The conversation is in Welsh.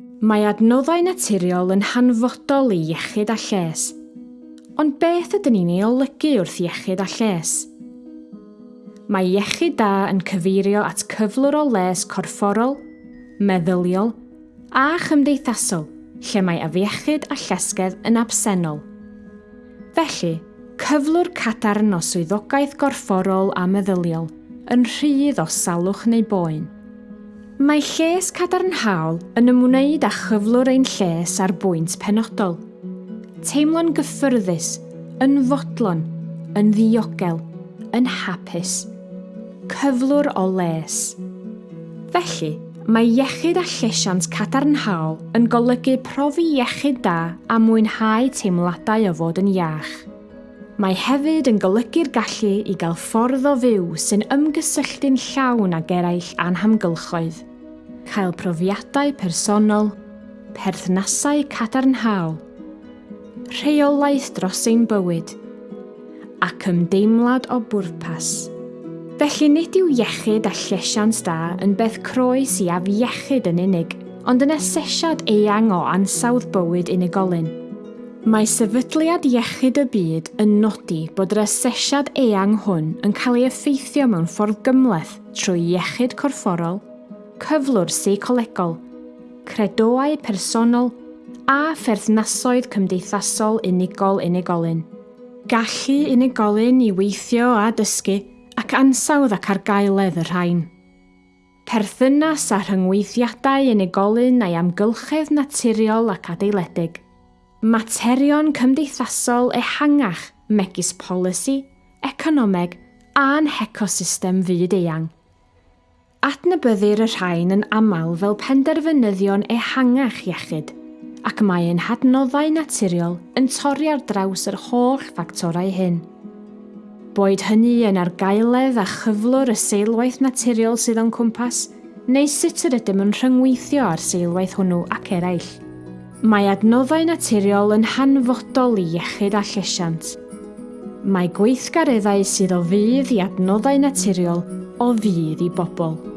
Mae adnoddau naturiol yn hanfodol i iechyd a lles, ond beth ydyn ni'n ei olygu wrth iechyd a lles? Mae iechyd da yn cyfeirio at cyflwr o les corfforol, meddyliol a chymdeithasol lle mae afiechyd a llesgedd yn absennol. Felly, cyflwr cadarn o swyddogaeth gorfforol a meddyliol yn rhydd o salwch neu boen. Mae lles cadarnhaol yn ymwneud â chyflwr ein lles ar bwynt penodol. Teimlo'n gyffyrddus, yn fodlon, yn ddiogel, yn hapus. Cyflwr o les. Felly, mae iechyd a llesiant cadarnhaol yn golygu profi iechyd da a mwynhau teimladau o fod yn iach. Mae hefyd yn golygu'r gallu i gael ffordd o fyw sy'n ymgysylltu'n llawn ag eraill anhamgylchoedd, cael profiadau personol, perthnasau cadarnhaol, rheolaeth dros ein bywyd, ac ymdeimlad o bwrpas. Felly nid yw iechyd a llesiant da yn beth croes i afiechyd yn unig, ond yn asesiad eang o ansawdd bywyd unigolyn – Mae sefydliad iechyd y byd yn nodi bod yr asesiad eang hwn yn cael ei effeithio mewn ffordd gymleth trwy iechyd corfforol, cyflwr seicolegol, credoau personol a pherthnasoedd cymdeithasol unigol unigolyn. Gallu unigolyn i weithio a dysgu ac ansawdd ac argaeledd y rhain. Perthynas a rhyngweithiadau unigolyn a'i amgylchedd naturiol ac adeiledig – materion cymdeithasol ehangach megis polisi, economeg a'n hecosystem fyd eang. Adnabyddir y rhain yn aml fel penderfynyddion ehangach iechyd, ac mae ein hadnoddau naturiol yn torri ar draws yr holl ffactorau hyn. Boed hynny yn argaeledd a chyflwr y seilwaith naturiol sydd o'n cwmpas, neu sut yr ydym yn rhyngweithio ar seilwaith hwnnw ac eraill. Mae adnoddau naturiol yn hanfodol i iechyd a llesiant. Mae gweithgareddau sydd o fydd i adnoddau naturiol o fydd i bobl.